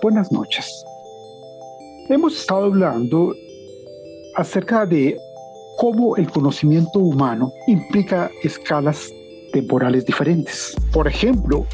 buenas noches. Hemos estado hablando acerca de cómo el conocimiento humano implica escalas temporales diferentes. Por ejemplo,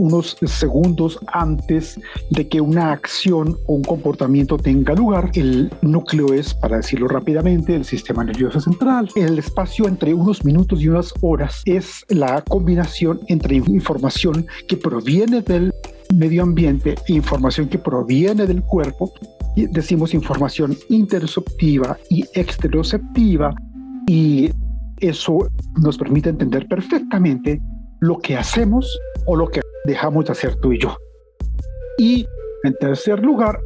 unos segundos antes de que una acción o un comportamiento tenga lugar. El núcleo es, para decirlo rápidamente, el sistema nervioso central. El espacio entre unos minutos y unas horas es la combinación entre información que proviene del medio ambiente e información que proviene del cuerpo. Decimos información interoceptiva y exteroceptiva y eso nos permite entender perfectamente lo que hacemos o lo que dejamos de hacer tú y yo. Y en tercer lugar,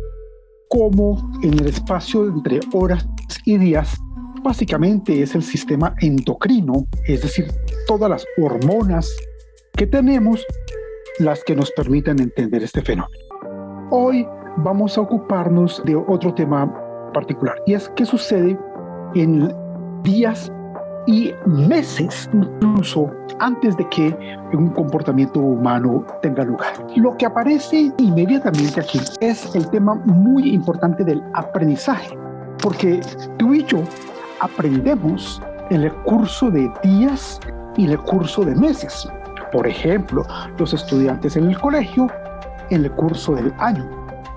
cómo en el espacio entre horas y días, básicamente es el sistema endocrino, es decir, todas las hormonas que tenemos las que nos permiten entender este fenómeno. Hoy vamos a ocuparnos de otro tema particular y es qué sucede en días y meses incluso antes de que un comportamiento humano tenga lugar. Lo que aparece inmediatamente aquí es el tema muy importante del aprendizaje, porque tú y yo aprendemos en el curso de días y en el curso de meses. Por ejemplo, los estudiantes en el colegio en el curso del año.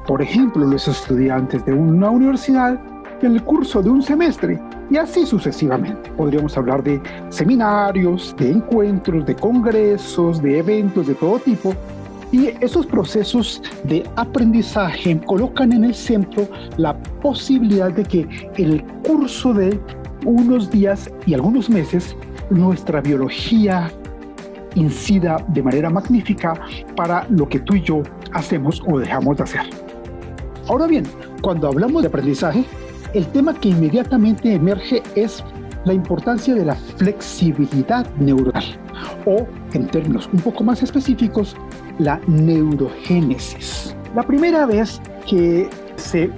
Por ejemplo, los estudiantes de una universidad en el curso de un semestre y así sucesivamente. Podríamos hablar de seminarios, de encuentros, de congresos, de eventos de todo tipo. Y esos procesos de aprendizaje colocan en el centro la posibilidad de que en el curso de unos días y algunos meses nuestra biología incida de manera magnífica para lo que tú y yo hacemos o dejamos de hacer. Ahora bien, cuando hablamos de aprendizaje, el tema que inmediatamente emerge es la importancia de la flexibilidad neuronal o, en términos un poco más específicos, la neurogénesis. La primera vez que se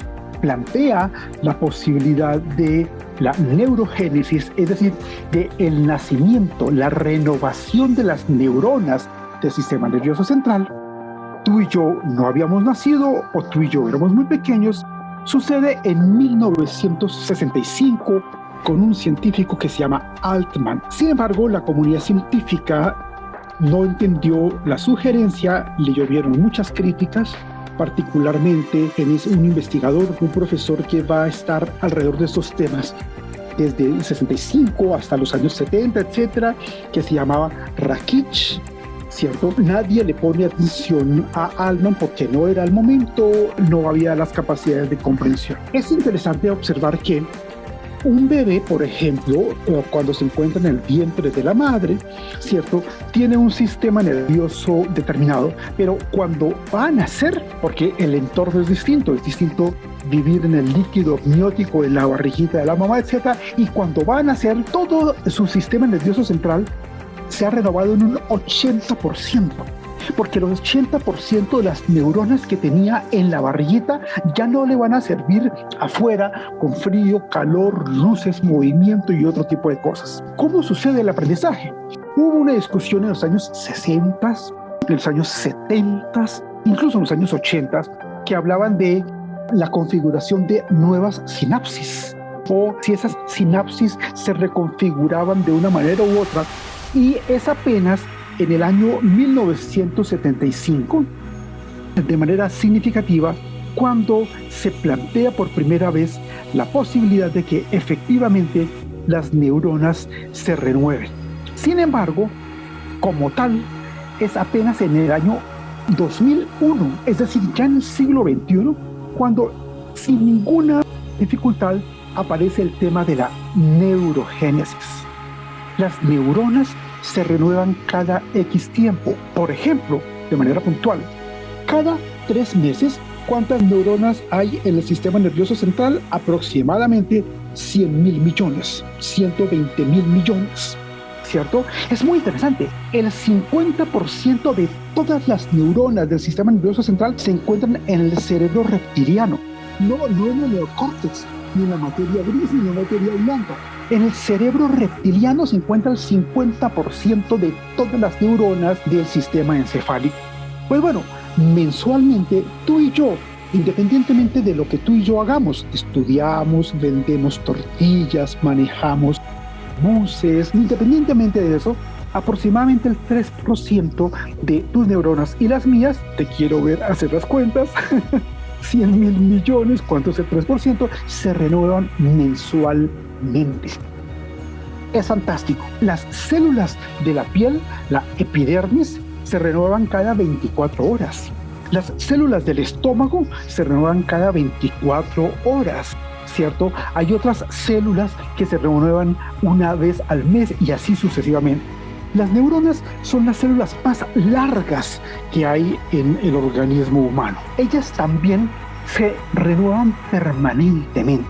plantea la posibilidad de la neurogénesis, es decir, de el nacimiento, la renovación de las neuronas del sistema nervioso central, tú y yo no habíamos nacido o tú y yo éramos muy pequeños Sucede en 1965 con un científico que se llama Altman. Sin embargo, la comunidad científica no entendió la sugerencia, le llovieron muchas críticas, particularmente en un investigador, un profesor que va a estar alrededor de estos temas desde el 65 hasta los años 70, etcétera, que se llamaba Rakich ¿cierto? Nadie le pone atención a Alman porque no era el momento, no había las capacidades de comprensión. Es interesante observar que un bebé, por ejemplo, cuando se encuentra en el vientre de la madre, ¿cierto? Tiene un sistema nervioso determinado, pero cuando va a nacer, porque el entorno es distinto, es distinto vivir en el líquido amniótico en la barriguita de la mamá, etc. Y cuando va a nacer, todo su sistema nervioso central se ha renovado en un 80%, porque los 80% de las neuronas que tenía en la barriguita ya no le van a servir afuera con frío, calor, luces, movimiento y otro tipo de cosas. ¿Cómo sucede el aprendizaje? Hubo una discusión en los años 60, en los años 70, incluso en los años 80, que hablaban de la configuración de nuevas sinapsis o si esas sinapsis se reconfiguraban de una manera u otra y es apenas en el año 1975, de manera significativa, cuando se plantea por primera vez la posibilidad de que efectivamente las neuronas se renueven. Sin embargo, como tal, es apenas en el año 2001, es decir, ya en el siglo XXI, cuando sin ninguna dificultad aparece el tema de la neurogénesis las neuronas se renuevan cada X tiempo. Por ejemplo, de manera puntual, cada tres meses, ¿cuántas neuronas hay en el sistema nervioso central? Aproximadamente 100 mil millones, 120 mil millones. ¿Cierto? Es muy interesante. El 50% de todas las neuronas del sistema nervioso central se encuentran en el cerebro reptiliano, no, no en el neocórtex, ni en la materia gris, ni en la materia blanca en el cerebro reptiliano se encuentra el 50% de todas las neuronas del sistema encefálico. Pues bueno, mensualmente tú y yo independientemente de lo que tú y yo hagamos, estudiamos, vendemos tortillas, manejamos buses, independientemente de eso, aproximadamente el 3% de tus neuronas y las mías, te quiero ver hacer las cuentas, 100 mil millones, ¿cuánto es el 3%? Se renuevan mensualmente. Es fantástico. Las células de la piel, la epidermis, se renuevan cada 24 horas. Las células del estómago se renuevan cada 24 horas. ¿Cierto? Hay otras células que se renuevan una vez al mes y así sucesivamente. Las neuronas son las células más largas que hay en el organismo humano. Ellas también se renuevan permanentemente.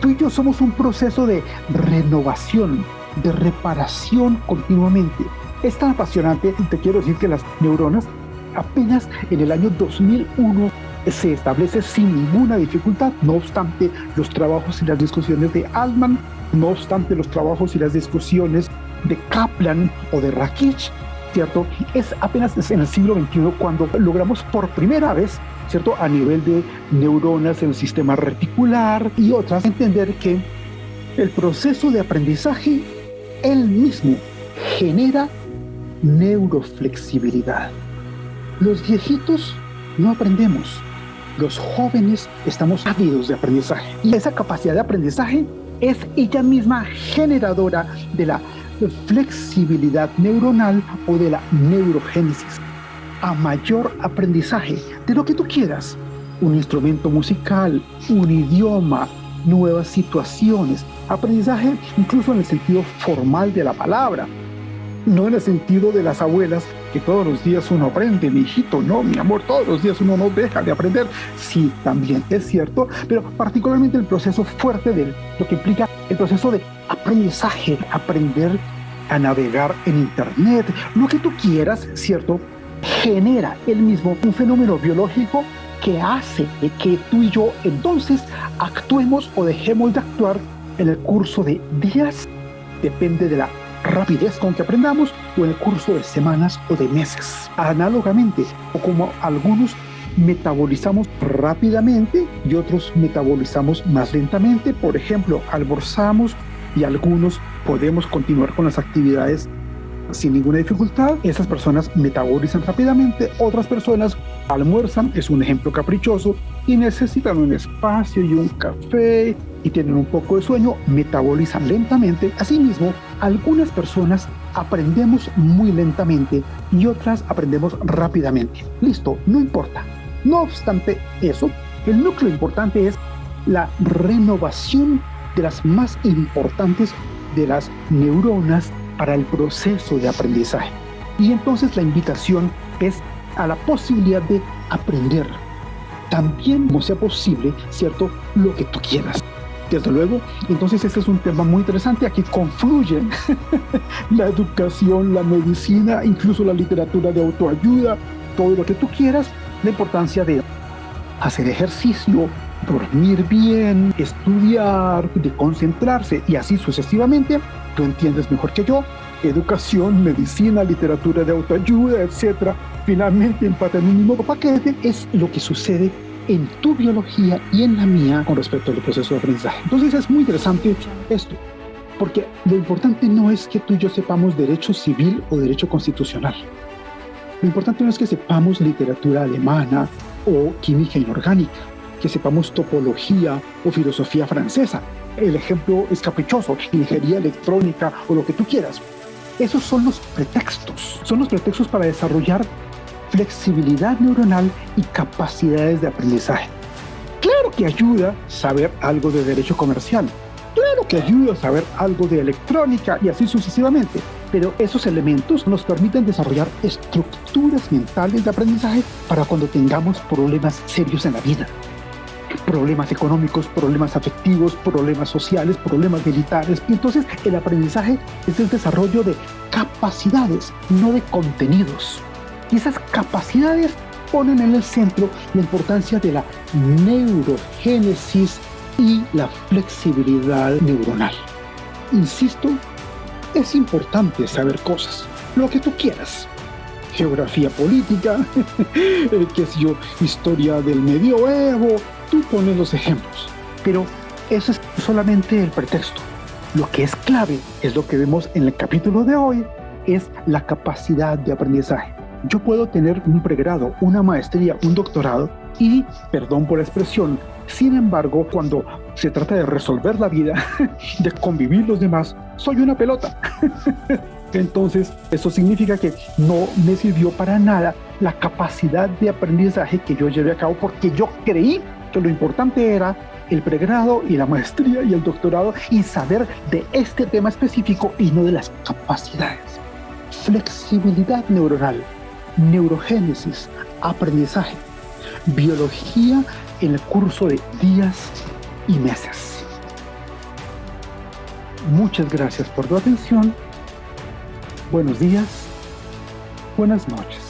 Tú y yo somos un proceso de renovación, de reparación continuamente. Es tan apasionante, te quiero decir que las neuronas apenas en el año 2001 se establece sin ninguna dificultad, no obstante los trabajos y las discusiones de Altman, no obstante los trabajos y las discusiones de Kaplan o de Rakich, ¿cierto? Es apenas en el siglo XXI cuando logramos por primera vez, ¿cierto? A nivel de neuronas en el sistema reticular y otras, entender que el proceso de aprendizaje, él mismo, genera neuroflexibilidad. Los viejitos no aprendemos, los jóvenes estamos ávidos de aprendizaje y esa capacidad de aprendizaje es ella misma generadora de la flexibilidad neuronal o de la neurogénesis. A mayor aprendizaje de lo que tú quieras, un instrumento musical, un idioma, nuevas situaciones, aprendizaje incluso en el sentido formal de la palabra, no en el sentido de las abuelas que todos los días uno aprende, mi hijito, no, mi amor, todos los días uno no deja de aprender. Sí, también es cierto, pero particularmente el proceso fuerte de lo que implica el proceso de aprendizaje, aprender a navegar en Internet, lo que tú quieras, ¿cierto? Genera el mismo un fenómeno biológico que hace que tú y yo entonces actuemos o dejemos de actuar en el curso de días, depende de la rapidez con que aprendamos o en el curso de semanas o de meses. Análogamente, o como algunos metabolizamos rápidamente y otros metabolizamos más lentamente. Por ejemplo, almorzamos y algunos podemos continuar con las actividades sin ninguna dificultad. Esas personas metabolizan rápidamente, otras personas almuerzan, es un ejemplo caprichoso, y necesitan un espacio y un café y tienen un poco de sueño, metabolizan lentamente. Asimismo, algunas personas aprendemos muy lentamente y otras aprendemos rápidamente. Listo, no importa. No obstante eso, el núcleo importante es la renovación de las más importantes de las neuronas para el proceso de aprendizaje. Y entonces la invitación es a la posibilidad de aprender, también como sea posible, ¿cierto? Lo que tú quieras. Desde luego, entonces este es un tema muy interesante. Aquí confluyen la educación, la medicina, incluso la literatura de autoayuda, todo lo que tú quieras, la importancia de hacer ejercicio, dormir bien, estudiar, de concentrarse y así sucesivamente. Tú entiendes mejor que yo. Educación, medicina, literatura de autoayuda, etcétera. Finalmente empatan en un mismo paquete. Es lo que sucede en tu biología y en la mía con respecto al proceso de aprendizaje. Entonces es muy interesante esto, porque lo importante no es que tú y yo sepamos derecho civil o derecho constitucional. Lo importante no es que sepamos literatura alemana o química inorgánica que sepamos topología o filosofía francesa. El ejemplo es caprichoso, ingeniería electrónica o lo que tú quieras. Esos son los pretextos, son los pretextos para desarrollar flexibilidad neuronal y capacidades de aprendizaje. Claro que ayuda saber algo de derecho comercial, claro que ayuda saber algo de electrónica y así sucesivamente, pero esos elementos nos permiten desarrollar estructuras mentales de aprendizaje para cuando tengamos problemas serios en la vida problemas económicos, problemas afectivos, problemas sociales, problemas militares. Y entonces el aprendizaje es el desarrollo de capacidades, no de contenidos. Y esas capacidades ponen en el centro la importancia de la neurogénesis y la flexibilidad neuronal. Insisto, es importante saber cosas, lo que tú quieras. geografía política, eh, qué sé yo, historia del medioevo, tú pones los ejemplos. Pero eso es solamente el pretexto. Lo que es clave es lo que vemos en el capítulo de hoy, es la capacidad de aprendizaje. Yo puedo tener un pregrado, una maestría, un doctorado y, perdón por la expresión, sin embargo, cuando se trata de resolver la vida, de convivir los demás, soy una pelota. Entonces, eso significa que no me sirvió para nada la capacidad de aprendizaje que yo llevé a cabo porque yo creí que lo importante era el pregrado y la maestría y el doctorado y saber de este tema específico y no de las capacidades. Flexibilidad neuronal, neurogénesis, aprendizaje, biología en el curso de días y meses. Muchas gracias por tu atención. Buenos días, buenas noches.